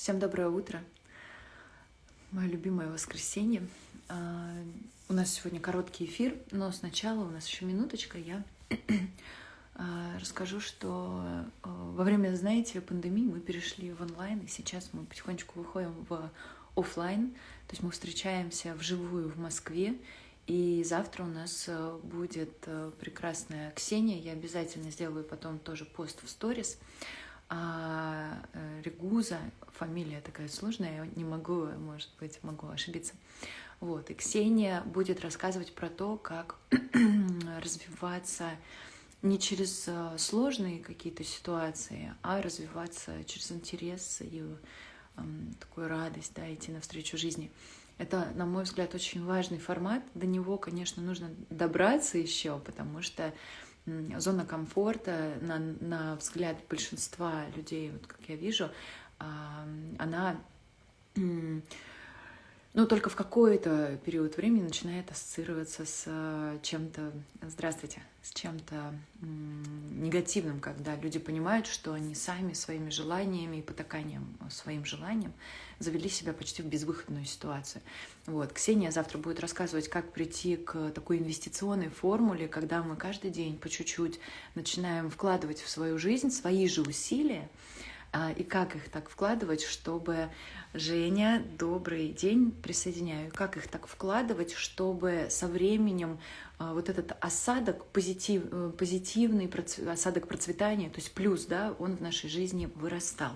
Всем доброе утро. Мое любимое воскресенье. А, у нас сегодня короткий эфир, но сначала у нас еще минуточка. Я а, расскажу, что а, во время, знаете, пандемии мы перешли в онлайн, и сейчас мы потихонечку выходим в офлайн. То есть мы встречаемся вживую в Москве. И завтра у нас будет прекрасная Ксения. Я обязательно сделаю потом тоже пост в сторис а э, Регуза, фамилия такая сложная, я не могу, может быть, могу ошибиться. Вот, и Ксения будет рассказывать про то, как развиваться не через э, сложные какие-то ситуации, а развиваться через интерес и эм, такую радость, да, идти навстречу жизни. Это, на мой взгляд, очень важный формат. До него, конечно, нужно добраться еще, потому что зона комфорта, на, на взгляд большинства людей, вот как я вижу, она ну, только в какой-то период времени начинает ассоциироваться с э, чем-то, здравствуйте, с чем-то негативным, когда люди понимают, что они сами своими желаниями и потаканием своим желаниям завели себя почти в безвыходную ситуацию. Вот. Ксения завтра будет рассказывать, как прийти к такой инвестиционной формуле, когда мы каждый день по чуть-чуть начинаем вкладывать в свою жизнь свои же усилия, и как их так вкладывать, чтобы Женя, добрый день, присоединяю. Как их так вкладывать, чтобы со временем а, вот этот осадок, позитив, э, позитивный осадок процветания, то есть плюс, да, он в нашей жизни вырастал.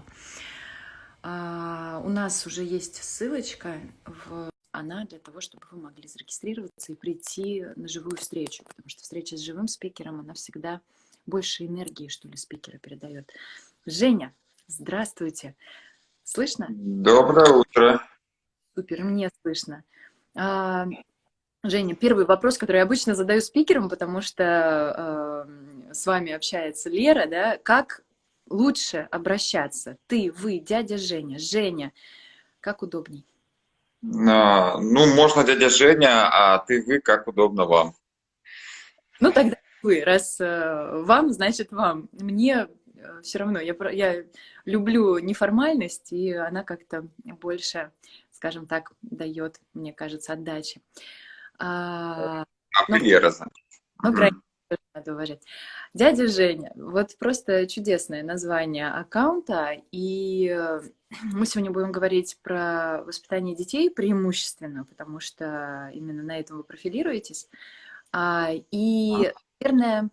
А, у нас уже есть ссылочка в она для того, чтобы вы могли зарегистрироваться и прийти на живую встречу, потому что встреча с живым спикером, она всегда больше энергии, что ли, спикера передает. Женя, Здравствуйте. Слышно? Доброе утро. Супер, мне слышно. А, Женя, первый вопрос, который я обычно задаю спикерам, потому что э, с вами общается Лера, да, как лучше обращаться? Ты, вы, дядя Женя, Женя, как удобней? А, ну, можно дядя Женя, а ты, вы, как удобно вам. Ну, тогда вы, раз э, вам, значит вам. Мне все равно я, я люблю неформальность, и она как-то больше, скажем так, дает, мне кажется, отдачи. А, а но, Лера, Ну, крайне надо уважать. Дядя Женя, вот просто чудесное название аккаунта, и э, мы сегодня будем говорить про воспитание детей преимущественно, потому что именно на этом вы профилируетесь. А, и, наверное,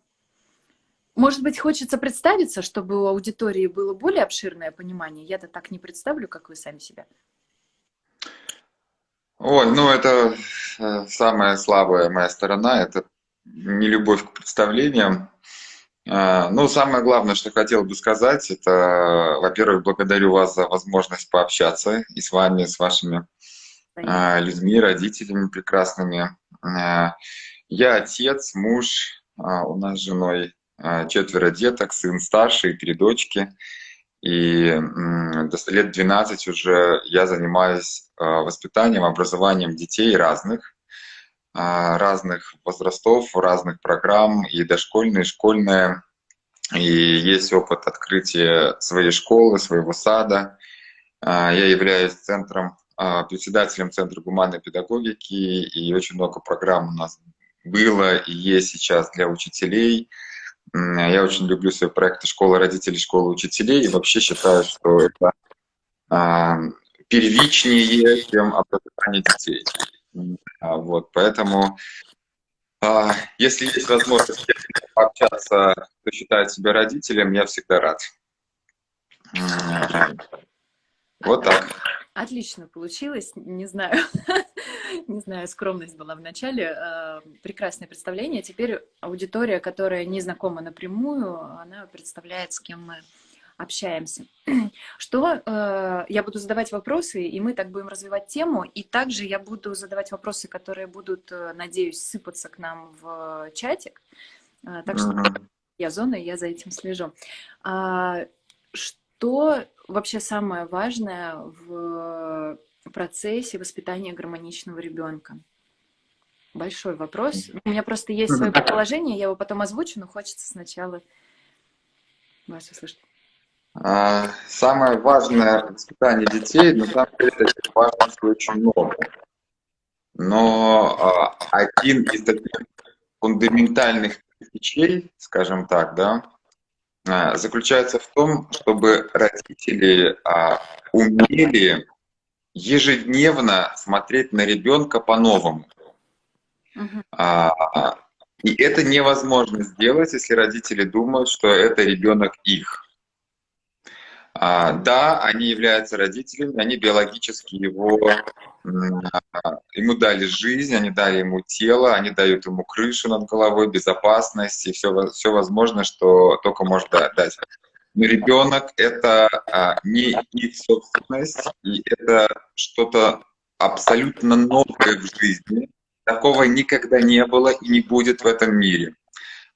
может быть, хочется представиться, чтобы у аудитории было более обширное понимание? Я-то так не представлю, как вы сами себя. Ой, ну это э, самая слабая моя сторона, это не любовь к представлениям. А, ну, самое главное, что хотел бы сказать, это, во-первых, благодарю вас за возможность пообщаться и с вами, с вашими Понятно. людьми, родителями прекрасными. Я отец, муж, а, у нас с женой четверо деток, сын старший, три дочки. И до лет 12 уже я занимаюсь а, воспитанием, образованием детей разных, а, разных возрастов, разных программ, и дошкольные, и школьные. И есть опыт открытия своей школы, своего сада. Я являюсь центром, председателем Центра гуманной педагогики, и очень много программ у нас было и есть сейчас для учителей, я очень люблю свои проекты «Школа родителей», «Школа учителей» и вообще считаю, что это а, первичнее, чем образование детей. А, вот, поэтому, а, если есть возможность пообщаться, кто считает себя родителем, я всегда рад. Вот так. Отлично получилось, не знаю, не знаю, скромность была в начале. Э, прекрасное представление. Теперь аудитория, которая не знакома напрямую, она представляет, с кем мы общаемся. Что э, я буду задавать вопросы, и мы так будем развивать тему, и также я буду задавать вопросы, которые будут, э, надеюсь, сыпаться к нам в чатик. Так что я зона, я за этим слежу. А, что вообще самое важное в процессе воспитания гармоничного ребенка? Большой вопрос. У меня просто есть свое предположение, я его потом озвучу, но хочется сначала вас услышать. А, самое важное воспитание детей, на самом деле, таких важностей очень много. Но а, один из таких фундаментальных вещей, скажем так, да, заключается в том, чтобы родители умели ежедневно смотреть на ребенка по-новому. Uh-huh. И это невозможно сделать, если родители думают, что это ребенок их. А, да, они являются родителями, они биологически его, ему дали жизнь, они дали ему тело, они дают ему крышу над головой, безопасность и все, все возможное, что только может дать. Но ребенок — это а, не их собственность, и это что-то абсолютно новое в жизни. Такого никогда не было и не будет в этом мире.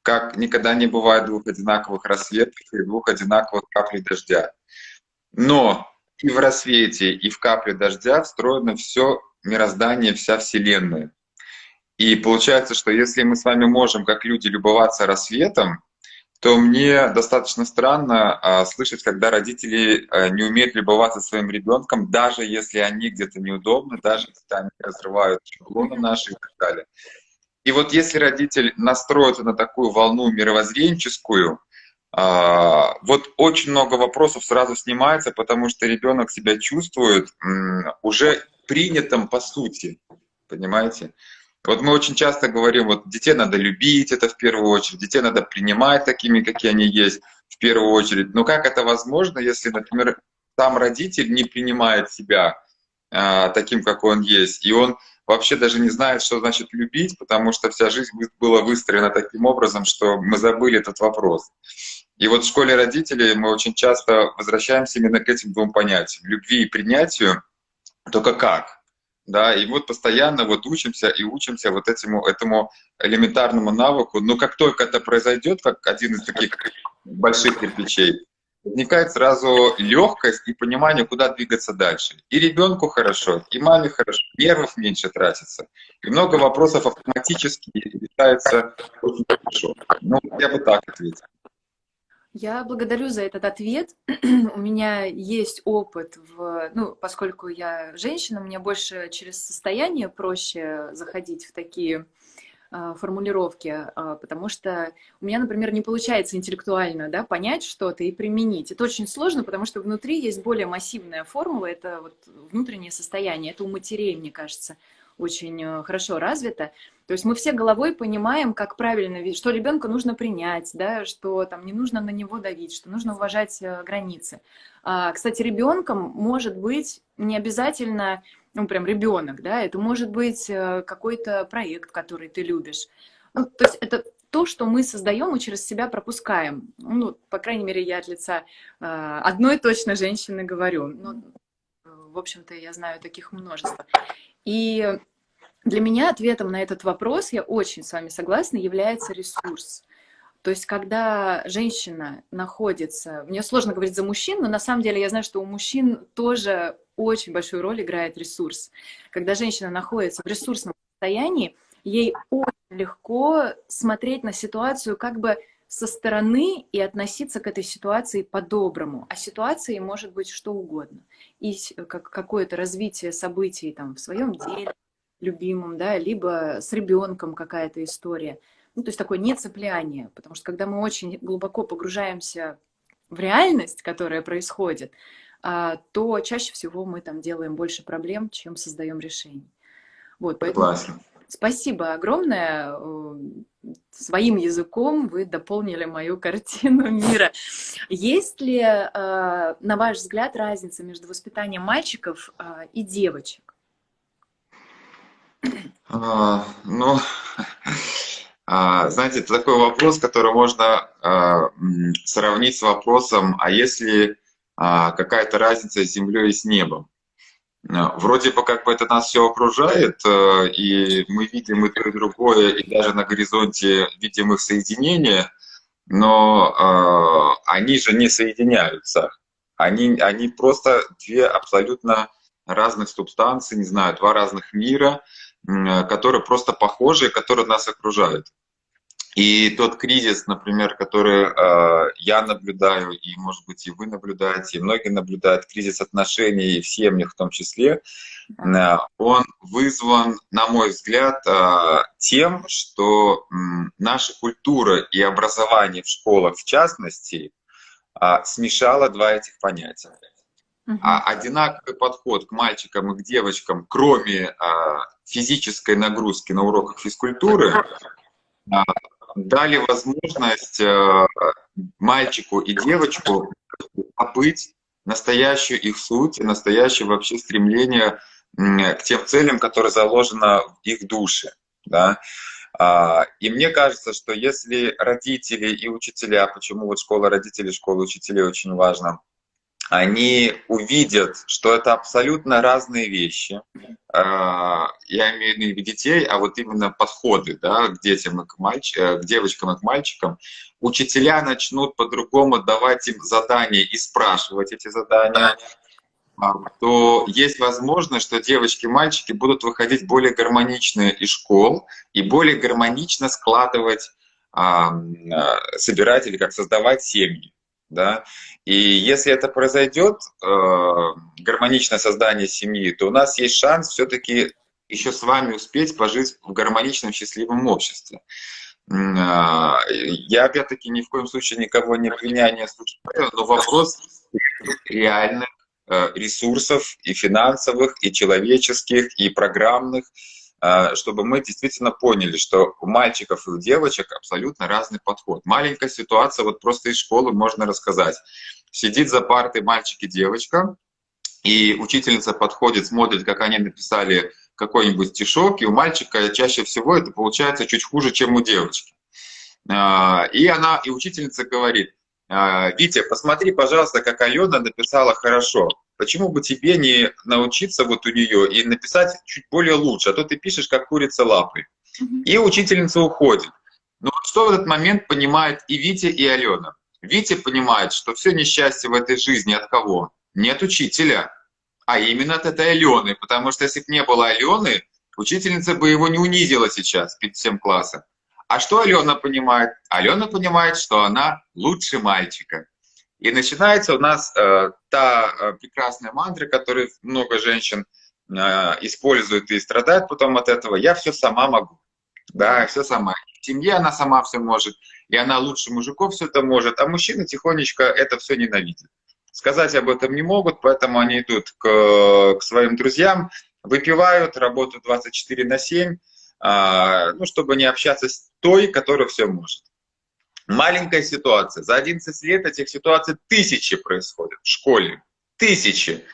Как никогда не бывает двух одинаковых рассветов и двух одинаковых каплей дождя. Но и в рассвете, и в капле дождя встроено все мироздание, вся Вселенная. И получается, что если мы с вами можем, как люди, любоваться рассветом, то мне достаточно странно а, слышать, когда родители а, не умеют любоваться своим ребенком, даже если они где-то неудобны, даже если они разрывают шаблоны наши и так далее. И вот если родитель настроится на такую волну мировоззренческую, а, вот очень много вопросов сразу снимается, потому что ребенок себя чувствует уже принятым по сути, понимаете? Вот мы очень часто говорим, вот детей надо любить, это в первую очередь, детей надо принимать такими, какие они есть, в первую очередь. Но как это возможно, если, например, сам родитель не принимает себя а, таким, какой он есть, и он вообще даже не знает, что значит любить, потому что вся жизнь была выстроена таким образом, что мы забыли этот вопрос. И вот в школе родителей мы очень часто возвращаемся именно к этим двум понятиям — любви и принятию, только как? Да, и вот постоянно вот учимся и учимся вот этому, этому элементарному навыку. Но как только это произойдет, как один из таких больших кирпичей, возникает сразу легкость и понимание, куда двигаться дальше. И ребенку хорошо, и маме хорошо, нервов меньше тратится. И много вопросов автоматически решается очень хорошо. Ну, я бы так ответил. Я благодарю за этот ответ. У меня есть опыт, в, ну, поскольку я женщина, мне больше через состояние проще заходить в такие формулировки, э, потому что у меня, например, не получается интеллектуально да, понять что-то и применить. Это очень сложно, потому что внутри есть более массивная формула, это вот внутреннее состояние, это у матерей, мне кажется, очень э, хорошо развито. То есть мы все головой понимаем, как правильно, что ребенка нужно принять, да, что там не нужно на него давить, что нужно уважать э, границы. А, кстати, ребенком может быть не обязательно, ну, прям ребенок, да, это может быть э, какой-то проект, который ты любишь. Ну, то есть это то, что мы создаем и через себя пропускаем. Ну, по крайней мере, я от лица э, одной точно женщины говорю. Ну, в общем-то, я знаю таких множество. И для меня ответом на этот вопрос, я очень с вами согласна, является ресурс. То есть, когда женщина находится... Мне сложно говорить за мужчин, но на самом деле я знаю, что у мужчин тоже очень большую роль играет ресурс. Когда женщина находится в ресурсном состоянии, ей очень легко смотреть на ситуацию как бы со стороны и относиться к этой ситуации по-доброму. А ситуацией может быть что угодно. И как какое-то развитие событий там, в своем деле, любимым, да, либо с ребенком какая-то история. Ну, то есть такое нецепляние, потому что когда мы очень глубоко погружаемся в реальность, которая происходит, то чаще всего мы там делаем больше проблем, чем создаем решений. Вот, поэтому Классно. спасибо огромное. Своим языком вы дополнили мою картину мира. Есть ли, э, на ваш взгляд, разница между воспитанием мальчиков э, и девочек? А, ну, а, знаете, это такой вопрос, который можно а, сравнить с вопросом, а если а, какая-то разница с Землей и с небом? А, вроде бы как бы это нас все окружает, а, и мы видим и то, и другое, и даже на горизонте видим их соединение, но а, они же не соединяются. Они, они просто две абсолютно разных субстанции, не знаю, два разных мира, которые просто похожи, которые нас окружают. И тот кризис, например, который э, я наблюдаю, и, может быть, и вы наблюдаете, и многие наблюдают, кризис отношений в семьях в том числе, э, он вызван, на мой взгляд, э, тем, что э, наша культура и образование в школах, в частности, э, смешало два этих понятия. А одинаковый подход к мальчикам и к девочкам, кроме а, физической нагрузки на уроках физкультуры, а, дали возможность э, мальчику и девочку побыть настоящую их суть, настоящее вообще стремление к тем целям, которые заложено в их душе. Да? А, и мне кажется, что если родители и учителя, почему вот школа родителей, школа учителей очень важна, они увидят, что это абсолютно разные вещи. А, я имею в виду детей, а вот именно подходы да, к детям и к, мальч... Э, к девочкам и к мальчикам. Учителя начнут по-другому давать им задания и спрашивать эти задания а, то есть возможность, что девочки и мальчики будут выходить более гармоничные из школ и более гармонично складывать, собирать или как создавать семьи да, и если это произойдет, э, гармоничное создание семьи, то у нас есть шанс все-таки еще с вами успеть пожить в гармоничном, счастливом обществе. Э, я, опять-таки, ни в коем случае никого не обвиняю, не осуждаю, но вопрос реальных э, ресурсов и финансовых, и человеческих, и программных, а, чтобы мы действительно поняли, что у мальчиков и у девочек абсолютно разный подход. Маленькая ситуация, вот просто из школы можно рассказать. Сидит за партой мальчик и девочка, и учительница подходит, смотрит, как они написали какой-нибудь стишок, и у мальчика чаще всего это получается чуть хуже, чем у девочки. А, и она, и учительница говорит, «А, Витя, посмотри, пожалуйста, как Алена написала хорошо. Почему бы тебе не научиться вот у нее и написать чуть более лучше, а то ты пишешь как курица лапой. И учительница уходит. Но вот что в этот момент понимает и Витя, и Алена? Витя понимает, что все несчастье в этой жизни от кого? Не от учителя, а именно от этой Алены. Потому что если бы не было Алены, учительница бы его не унизила сейчас перед всем классом. А что Алена понимает? Алена понимает, что она лучше мальчика. И начинается у нас э, та э, прекрасная мантра, которую много женщин э, используют и страдают потом от этого. Я все сама могу. Да, все сама. В семье она сама все может, и она лучше мужиков все это может, а мужчины тихонечко это все ненавидят. Сказать об этом не могут, поэтому они идут к, к своим друзьям, выпивают, работают 24 на 7, э, ну, чтобы не общаться с той, которая все может. Маленькая ситуация. За 11 лет этих ситуаций тысячи происходят в школе. Тысячи.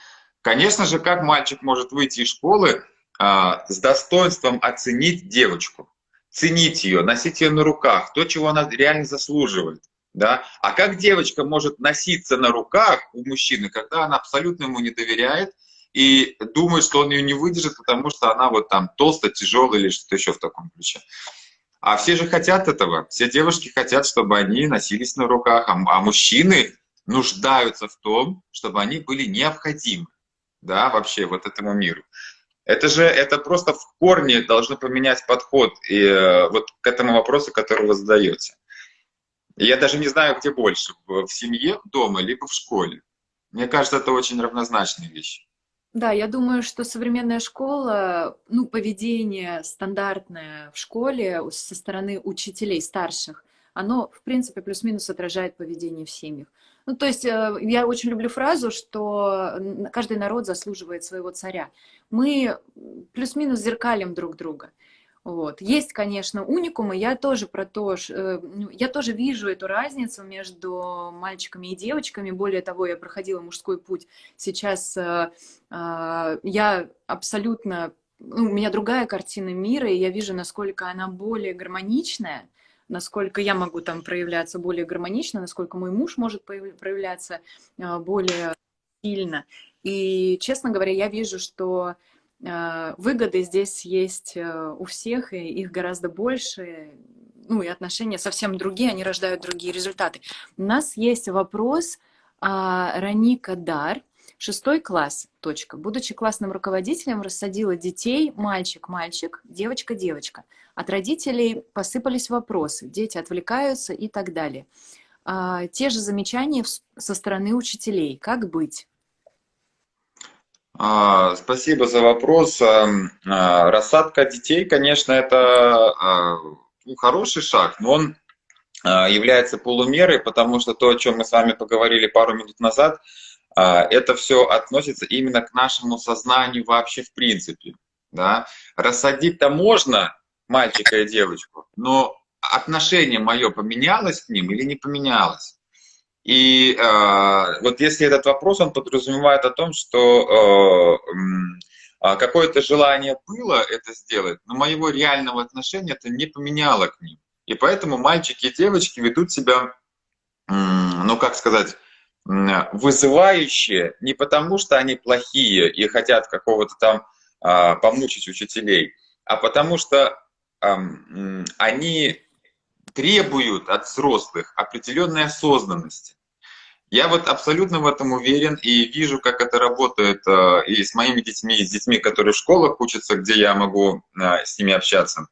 Конечно же, как мальчик может выйти из школы а, с достоинством оценить девочку, ценить ее, носить ее на руках, то, чего она реально заслуживает. Да? А как девочка может носиться на руках у мужчины, когда она абсолютно ему не доверяет и думает, что он ее не выдержит, потому что она вот там толстая, тяжелая или что-то еще в таком ключе. А все же хотят этого. Все девушки хотят, чтобы они носились на руках, а, а мужчины нуждаются в том, чтобы они были необходимы, да, вообще вот этому миру. Это же, это просто в корне должно поменять подход и, э, вот к этому вопросу, который вы задаете. я даже не знаю, где больше, в семье, дома, либо в школе. Мне кажется, это очень равнозначные вещи. Да, я думаю, что современная школа, ну, поведение стандартное в школе со стороны учителей старших, оно, в принципе, плюс-минус отражает поведение в семьях. Ну, то есть э, я очень люблю фразу, что каждый народ заслуживает своего царя. Мы плюс-минус зеркалим друг друга. Вот. Есть, конечно, уникумы. Я тоже про то, э, ну, я тоже вижу эту разницу между мальчиками и девочками. Более того, я проходила мужской путь. Сейчас э, э, я абсолютно, ну, у меня другая картина мира, и я вижу, насколько она более гармоничная, насколько я могу там проявляться более гармонично, насколько мой муж может проявляться более сильно. И, честно говоря, я вижу, что выгоды здесь есть э, у всех, и их гораздо больше, ну и отношения совсем другие, они рождают другие результаты. У нас есть вопрос а, Раника Дар. Шестой класс, точка. Будучи классным руководителем, рассадила детей мальчик-мальчик, девочка-девочка. От родителей посыпались вопросы, дети отвлекаются и так далее. А, те же замечания со стороны учителей. Как быть? А, спасибо за вопрос. А, рассадка детей, конечно, это ну, хороший шаг, но он является полумерой, потому что то, о чем мы с вами поговорили пару минут назад, это все относится именно к нашему сознанию вообще в принципе. Да? Рассадить-то можно мальчика и девочку, но отношение мое поменялось к ним или не поменялось? И э, вот если этот вопрос, он подразумевает о том, что э, э, какое-то желание было это сделать, но моего реального отношения это не поменяло к ним. И поэтому мальчики и девочки ведут себя, э, ну как сказать, вызывающие не потому, что они плохие и хотят какого-то там э, помучить учителей, а потому что э, они требуют от взрослых определенной осознанности. Я вот абсолютно в этом уверен и вижу, как это работает э, и с моими детьми, и с детьми, которые в школах учатся, где я могу э, с ними общаться.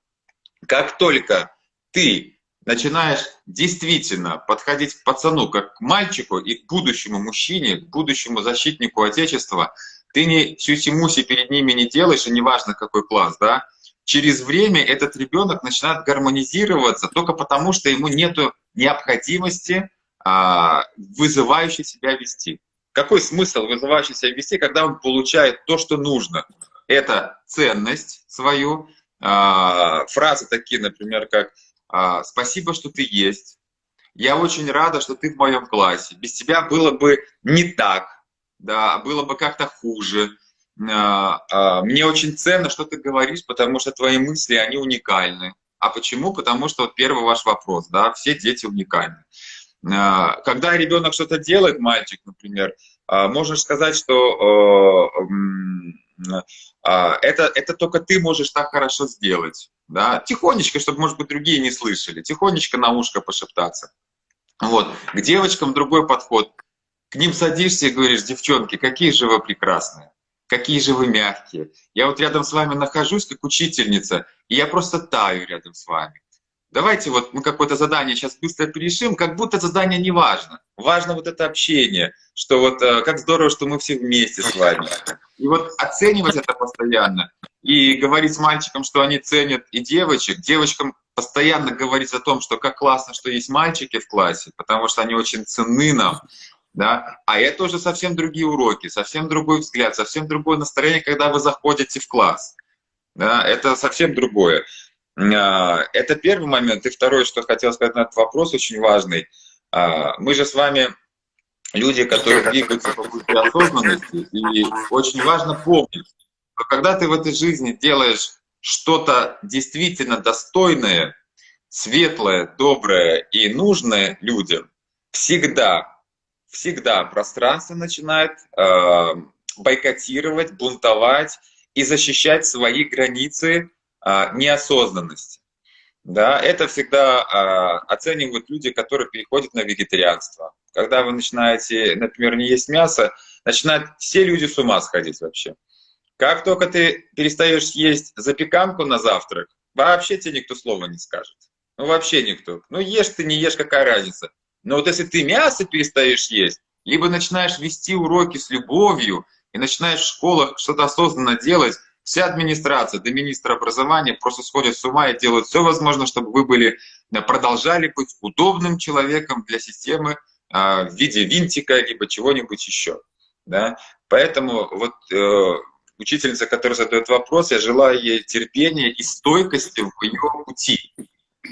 Как только ты начинаешь действительно подходить к пацану как к мальчику и к будущему мужчине, к будущему защитнику Отечества, ты не сюси-муси перед ними не делаешь, и неважно какой класс, да, через время этот ребенок начинает гармонизироваться только потому, что ему нет необходимости а, вызывающе себя вести. Какой смысл вызывающе себя вести, когда он получает то, что нужно? Это ценность свою, а, фразы такие, например, как а, «спасибо, что ты есть», «я очень рада, что ты в моем классе», «без тебя было бы не так», да, было бы как-то хуже, мне очень ценно, что ты говоришь, потому что твои мысли, они уникальны. А почему? Потому что вот первый ваш вопрос, да, все дети уникальны. А, когда ребенок что-то делает, мальчик, например, можешь сказать, что это, это только ты можешь так хорошо сделать. Да? Тихонечко, чтобы, может быть, другие не слышали. Тихонечко на ушко пошептаться. Вот. К девочкам другой подход. К ним садишься и говоришь, девчонки, какие же вы прекрасные какие же вы мягкие. Я вот рядом с вами нахожусь, как учительница, и я просто таю рядом с вами. Давайте вот мы какое-то задание сейчас быстро перешим, как будто задание не важно. Важно вот это общение, что вот э, как здорово, что мы все вместе с вами. И вот оценивать это постоянно и говорить с мальчиком, что они ценят и девочек, девочкам постоянно говорить о том, что как классно, что есть мальчики в классе, потому что они очень ценны нам, да, а это уже совсем другие уроки, совсем другой взгляд, совсем другое настроение, когда вы заходите в класс, да, это совсем другое. А, это первый момент. И второй, что хотел сказать на этот вопрос, очень важный. А, мы же с вами люди, которые двигаются по пути осознанности, и очень важно помнить, что когда ты в этой жизни делаешь что-то действительно достойное, светлое, доброе и нужное людям, всегда всегда пространство начинает э, бойкотировать, бунтовать и защищать свои границы э, неосознанности. Да, это всегда э, оценивают люди, которые переходят на вегетарианство. Когда вы начинаете, например, не есть мясо, начинают все люди с ума сходить вообще. Как только ты перестаешь есть запеканку на завтрак, вообще тебе никто слова не скажет. Ну вообще никто. Ну ешь ты, не ешь, какая разница. Но вот если ты мясо перестаешь есть, либо начинаешь вести уроки с любовью и начинаешь в школах что-то осознанно делать, вся администрация до министра образования просто сходят с ума и делают все возможное, чтобы вы были, э, продолжали быть удобным человеком для системы а, в виде винтика, либо чего-нибудь еще. Да? Поэтому вот э, учительница, которая задает вопрос, я желаю ей терпения и стойкости в ее пути.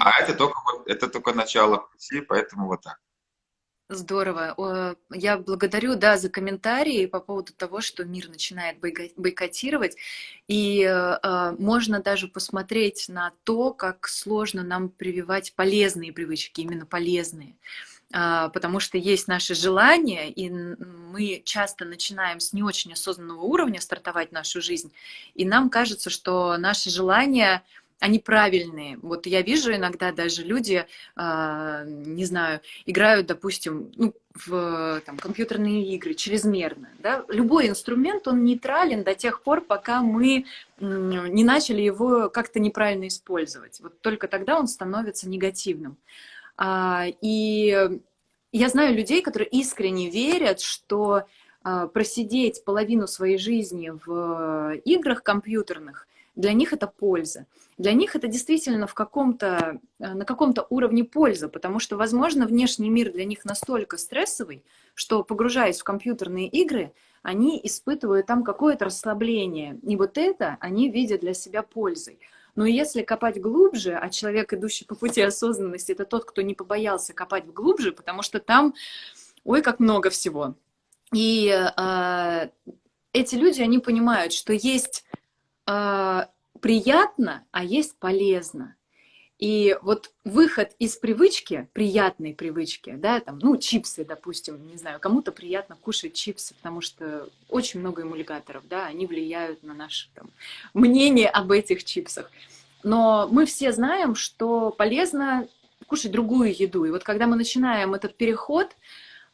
А это только, это только начало пути, поэтому вот так. Здорово. Я благодарю, да, за комментарии по поводу того, что мир начинает бойкотировать. И э, можно даже посмотреть на то, как сложно нам прививать полезные привычки, именно полезные. А, потому что есть наши желания, и мы часто начинаем с не очень осознанного уровня стартовать нашу жизнь, и нам кажется, что наши желания они правильные. Вот я вижу иногда даже люди, э, не знаю, играют, допустим, ну, в там, компьютерные игры чрезмерно. Да? Любой инструмент, он нейтрален до тех пор, пока мы не начали его как-то неправильно использовать. Вот только тогда он становится негативным. А, и я знаю людей, которые искренне верят, что а, просидеть половину своей жизни в играх компьютерных, для них это польза. Для них это действительно в каком-то, э, на каком-то уровне польза, потому что, возможно, внешний мир для них настолько стрессовый, что, погружаясь в компьютерные игры, они испытывают там какое-то расслабление. И вот это они видят для себя пользой. Но если копать глубже, а человек, идущий по пути осознанности, это тот, кто не побоялся копать глубже, потому что там, ой, как много всего. И э, эти люди, они понимают, что есть приятно, а есть полезно. И вот выход из привычки, приятной привычки, да, там, ну, чипсы, допустим, не знаю, кому-то приятно кушать чипсы, потому что очень много эмульгаторов, да, они влияют на наше там, мнение об этих чипсах. Но мы все знаем, что полезно кушать другую еду. И вот когда мы начинаем этот переход,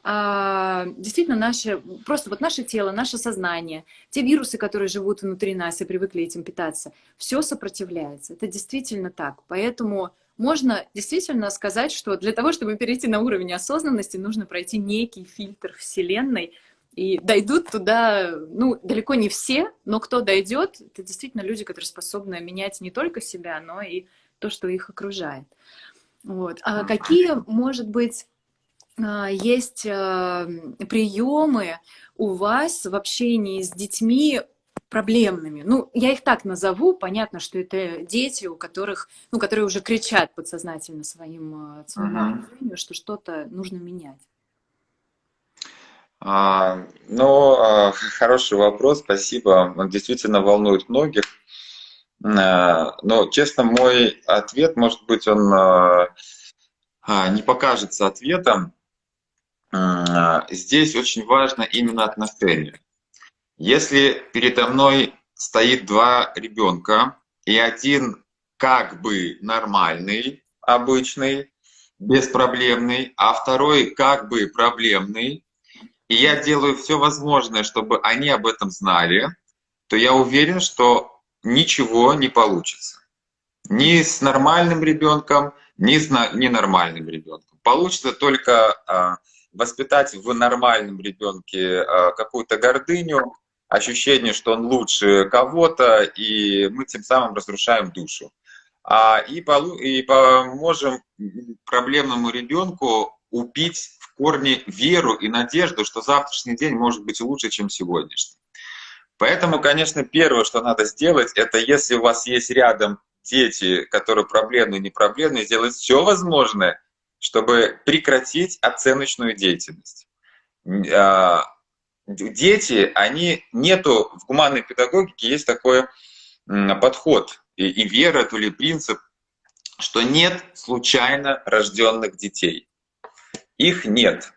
а, действительно наше, просто вот наше тело, наше сознание, те вирусы, которые живут внутри нас и привыкли этим питаться, все сопротивляется. Это действительно так. Поэтому можно действительно сказать, что для того, чтобы перейти на уровень осознанности, нужно пройти некий фильтр Вселенной, и дойдут туда, ну, далеко не все, но кто дойдет, это действительно люди, которые способны менять не только себя, но и то, что их окружает. Вот. А какие, может быть, есть а, приемы у вас в общении с детьми проблемными. Ну, я их так назову. Понятно, что это дети, у которых, ну, которые уже кричат подсознательно своим, а, своему окружению, что что-то нужно менять. А, ну, а, хороший вопрос, спасибо. Он действительно волнует многих. А, но, честно, мой ответ, может быть, он а, не покажется ответом. Здесь очень важно именно отношение. Если передо мной стоит два ребенка, и один как бы нормальный, обычный, беспроблемный, а второй как бы проблемный, и я делаю все возможное, чтобы они об этом знали, то я уверен, что ничего не получится. Ни с нормальным ребенком, ни с ненормальным ребенком. Получится только а, воспитать в нормальном ребенке а, какую-то гордыню, ощущение, что он лучше кого-то, и мы тем самым разрушаем душу. А, и, полу и поможем проблемному ребенку убить в корне веру и надежду, что завтрашний день может быть лучше, чем сегодняшний. Поэтому, конечно, первое, что надо сделать, это если у вас есть рядом дети, которые проблемные, не проблемные, сделать все возможное, чтобы прекратить оценочную деятельность. А, дети, они нету, в гуманной педагогике есть такой подход и, и вера, то ли принцип, что нет случайно рожденных детей. Их нет.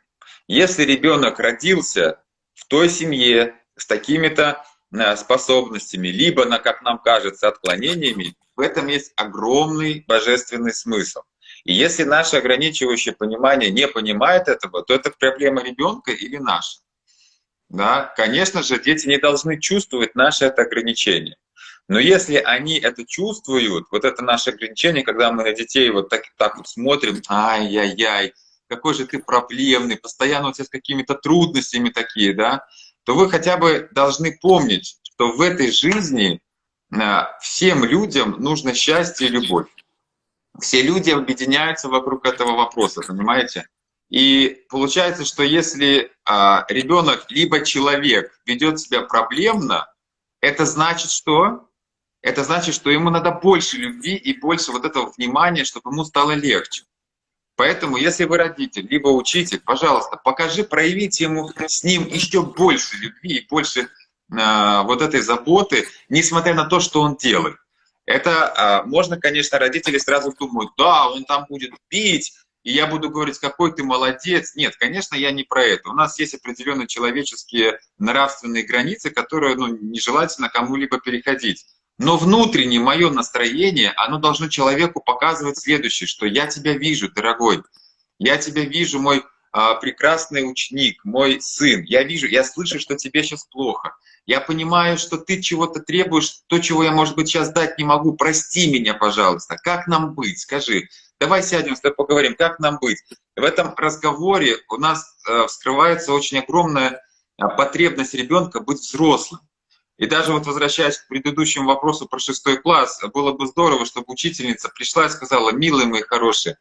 Если ребенок родился в той семье с такими-то э, способностями, либо, на, как нам кажется, отклонениями, в этом есть огромный божественный смысл. И если наше ограничивающее понимание не понимает этого, то это проблема ребенка или наша. Да? Конечно же, дети не должны чувствовать наше это ограничение. Но если они это чувствуют, вот это наше ограничение, когда мы на детей вот так, так вот смотрим, ай-яй-яй, какой же ты проблемный, постоянно у тебя с какими-то трудностями такие, да, то вы хотя бы должны помнить, что в этой жизни а, всем людям нужно счастье и любовь все люди объединяются вокруг этого вопроса, понимаете? И получается, что если а, ребенок либо человек ведет себя проблемно, это значит что? Это значит, что ему надо больше любви и больше вот этого внимания, чтобы ему стало легче. Поэтому, если вы родитель, либо учитель, пожалуйста, покажи, проявите ему с ним еще больше любви и больше э, вот этой заботы, несмотря на то, что он делает. Это а, можно, конечно, родители сразу думают, да, он там будет пить, и я буду говорить, какой ты молодец. Нет, конечно, я не про это. У нас есть определенные человеческие нравственные границы, которые ну, нежелательно кому-либо переходить. Но внутреннее мое настроение, оно должно человеку показывать следующее, что я тебя вижу, дорогой, я тебя вижу, мой прекрасный ученик, мой сын, я вижу, я слышу, что тебе сейчас плохо. Я понимаю, что ты чего-то требуешь, то, чего я, может быть, сейчас дать не могу. Прости меня, пожалуйста. Как нам быть? Скажи. Давай сядем с тобой поговорим, как нам быть. В этом разговоре у нас э, вскрывается очень огромная а, потребность ребенка быть взрослым. И даже вот возвращаясь к предыдущему вопросу про шестой класс, было бы здорово, чтобы учительница пришла и сказала, милые мои хорошие,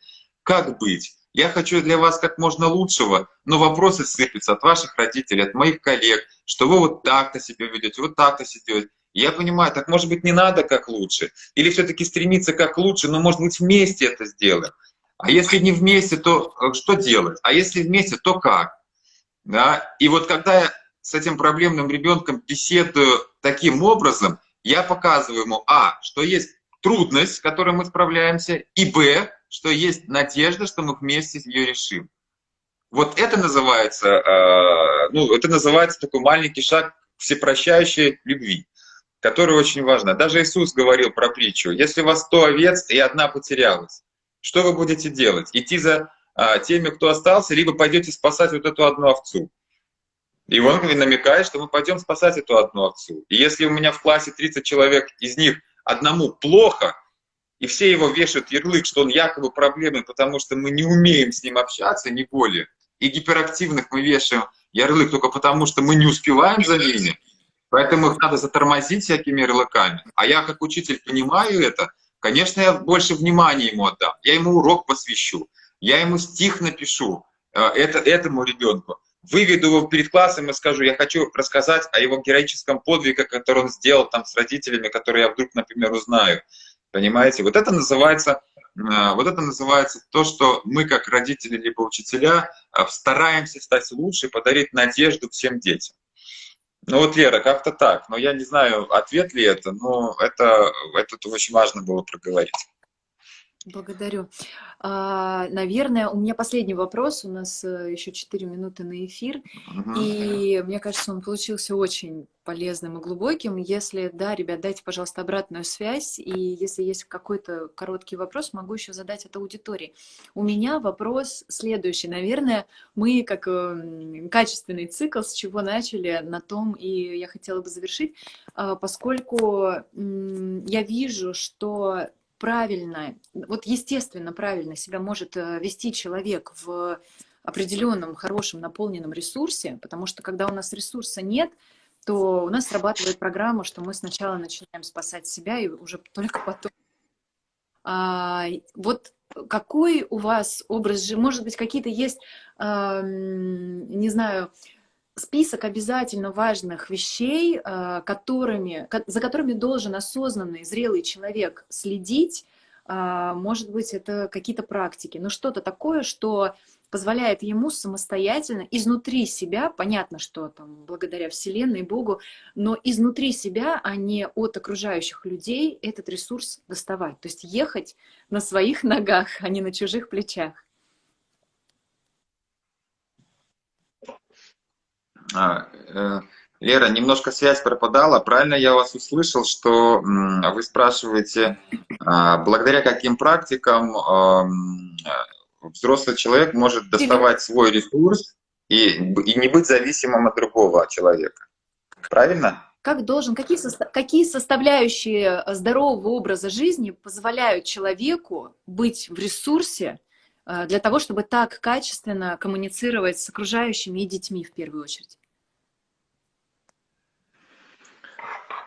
как быть? Я хочу для вас как можно лучшего, но вопросы сыпятся от ваших родителей, от моих коллег, что вы вот так-то себя ведете, вот так-то себя ведете. Я понимаю, так может быть не надо как лучше, или все-таки стремиться как лучше, но может быть вместе это сделаем. А если не вместе, то э, что делать? А если вместе, то как? Да? И вот когда я с этим проблемным ребенком беседую таким образом, я показываю ему, а, что есть трудность, с которой мы справляемся, и б, что есть надежда, что мы вместе ее решим. Вот это называется, э, ну, это называется такой маленький шаг всепрощающей любви, который очень важно. Даже Иисус говорил про притчу. Если у вас сто овец и одна потерялась, что вы будете делать? Идти за э, теми, кто остался, либо пойдете спасать вот эту одну овцу? И он намекает, что мы пойдем спасать эту одну овцу. И если у меня в классе 30 человек, из них одному плохо, и все его вешают ярлык, что он якобы проблемный, потому что мы не умеем с ним общаться, не более. И гиперактивных мы вешаем ярлык только потому, что мы не успеваем за ними. Поэтому их надо затормозить всякими ярлыками. А я как учитель понимаю это, конечно, я больше внимания ему отдам. Я ему урок посвящу, я ему стих напишу э, это, этому ребенку. Выведу его перед классом и скажу, я хочу рассказать о его героическом подвиге, который он сделал там с родителями, которые я вдруг, например, узнаю. Понимаете? Вот это называется, э, вот это называется то, что мы как родители либо учителя э, стараемся стать лучше, подарить надежду всем детям. Ну вот, Лера, как-то так. Но я не знаю, ответ ли это, но это, это очень важно было проговорить. Благодарю. А, наверное, у меня последний вопрос. У нас э, еще 4 минуты на эфир. Угу. И мне кажется, он получился очень полезным и глубоким. Если, да, ребят, дайте, пожалуйста, обратную связь. И если есть какой-то короткий вопрос, могу еще задать это аудитории. У меня вопрос следующий. Наверное, мы как эм, качественный цикл, с чего начали, на том и я хотела бы завершить, а, поскольку я вижу, что правильно, вот естественно правильно себя может э, вести человек в определенном хорошем наполненном ресурсе, потому что когда у нас ресурса нет, то у нас срабатывает программа, что мы сначала начинаем спасать себя и уже только потом. А, вот какой у вас образ же, может быть, какие-то есть, а, не знаю, список обязательно важных вещей, э, которыми, за которыми должен осознанный, зрелый человек следить. А, может быть, это какие-то практики, но что-то такое, что позволяет ему самостоятельно изнутри себя, понятно, что там благодаря Вселенной, Богу, но изнутри себя, а не от окружающих людей этот ресурс доставать. То есть ехать на своих ногах, а не на чужих плечах. А, э, Лера, немножко связь пропадала. Правильно я вас услышал, что вы спрашиваете, а, благодаря каким практикам взрослый человек может доставать свой ресурс и, и не быть зависимым от другого человека. Правильно? Как должен, какие, состав, какие составляющие здорового образа жизни позволяют человеку быть в ресурсе э, для того, чтобы так качественно коммуницировать с окружающими и детьми в первую очередь?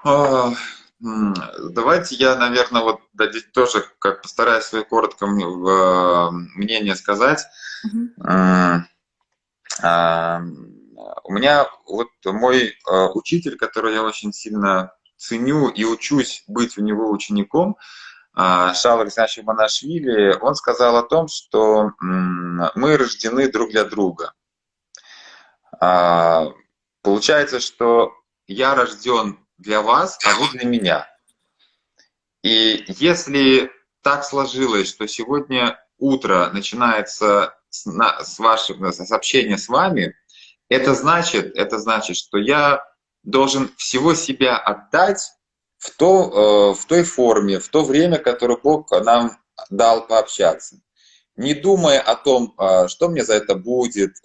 А, давайте я, наверное, вот тоже как постараюсь свое коротко мнение сказать. Uh У меня вот мой учитель, который я очень сильно ценю и учусь быть у него учеником, Шал Александрович Манашвили, он сказал о том, что мы рождены друг для друга. Получается, что я рожден для вас, а вы для меня. И если так сложилось, что сегодня утро начинается с, с вашего с общения с вами, это значит, это значит, что я должен всего себя отдать в, то, в той форме, в то время, которое Бог нам дал пообщаться. Не думая о том, что мне за это будет,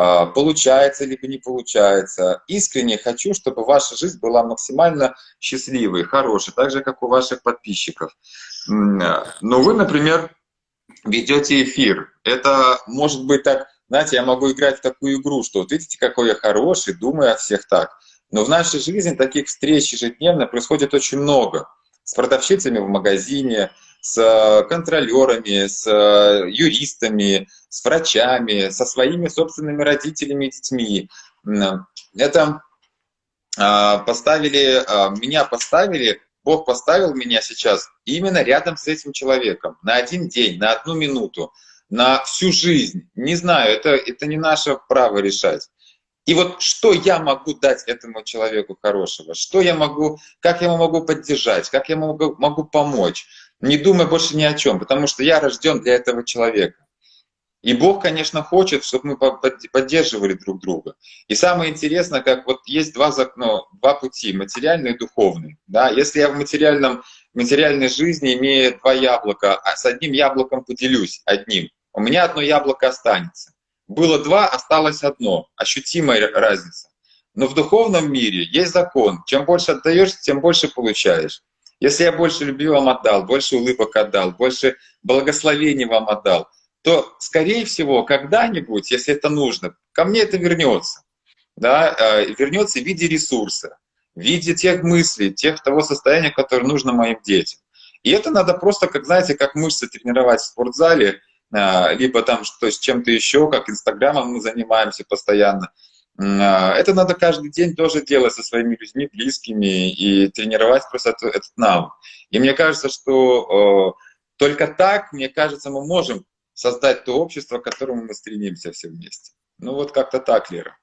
а, получается либо не получается. Искренне хочу, чтобы ваша жизнь была максимально счастливой, хорошей, так же, как у ваших подписчиков. Но вы, например, ведете эфир. Это может быть так, знаете, я могу играть в такую игру, что вот видите, какой я хороший, думаю о всех так. Но в нашей жизни таких встреч ежедневно происходит очень много. С продавщицами в магазине, с э, контролерами, с э, юристами, с врачами, со своими собственными родителями и детьми. Это а, поставили, а, меня поставили, Бог поставил меня сейчас именно рядом с этим человеком на один день, на одну минуту, на всю жизнь. Не знаю, это, это не наше право решать. И вот что я могу дать этому человеку хорошего? Что я могу, как я ему могу поддержать, как я могу, могу помочь? Не думай больше ни о чем, потому что я рожден для этого человека. И Бог, конечно, хочет, чтобы мы поддерживали друг друга. И самое интересное, как вот есть два, ну, два пути, материальный и духовный. Да? Если я в материальном, материальной жизни имею два яблока, а с одним яблоком поделюсь, одним, у меня одно яблоко останется. Было два, осталось одно. Ощутимая разница. Но в духовном мире есть закон. Чем больше отдаешь, тем больше получаешь. Если я больше любви вам отдал, больше улыбок отдал, больше благословений вам отдал, то, скорее всего, когда-нибудь, если это нужно, ко мне это вернется. Да, э, вернется в виде ресурса, в виде тех мыслей, тех того состояния, которое нужно моим детям. И это надо просто, как знаете, как мышцы тренировать в спортзале, либо там что, с чем-то еще, как Инстаграмом мы занимаемся постоянно. Э, это надо каждый день тоже делать со своими людьми, близкими, и тренировать просто этот, этот навык. И мне кажется, что только так, мне кажется, мы можем создать то общество, к которому мы стремимся все вместе. Ну вот как-то так, Лера.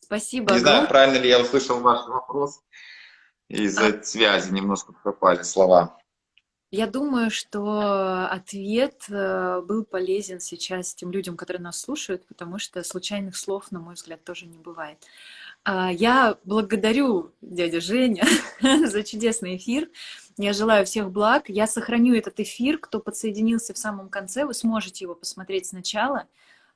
Спасибо. Не знаю, правильно ли я услышал ваш вопрос. Из-за а... связи немножко пропали слова. Я думаю, что ответ э, был полезен сейчас тем людям, которые нас слушают, потому что случайных слов, на мой взгляд, тоже не бывает. А, я благодарю дядя Женя за чудесный эфир. Я желаю всех благ. Я сохраню этот эфир. Кто подсоединился в самом конце, вы сможете его посмотреть сначала.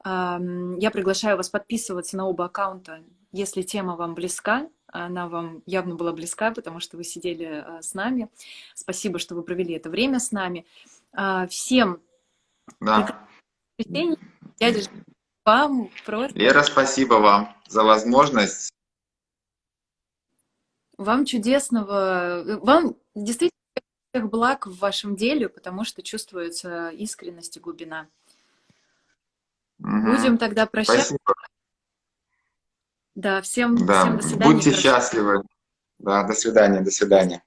Я приглашаю вас подписываться на оба аккаунта, если тема вам близка. Она вам явно была близка, потому что вы сидели а, с нами. Спасибо, что вы провели это время с нами. А, всем да. дядя вам просто... Лера, спасибо вам за возможность вам чудесного, э, вам действительно всех благ в вашем деле, потому что чувствуется искренность и глубина. Угу. Будем тогда прощаться. Спасибо. Да, всем, да. всем до свидания. Будьте счастливы. Да, до свидания, до свидания.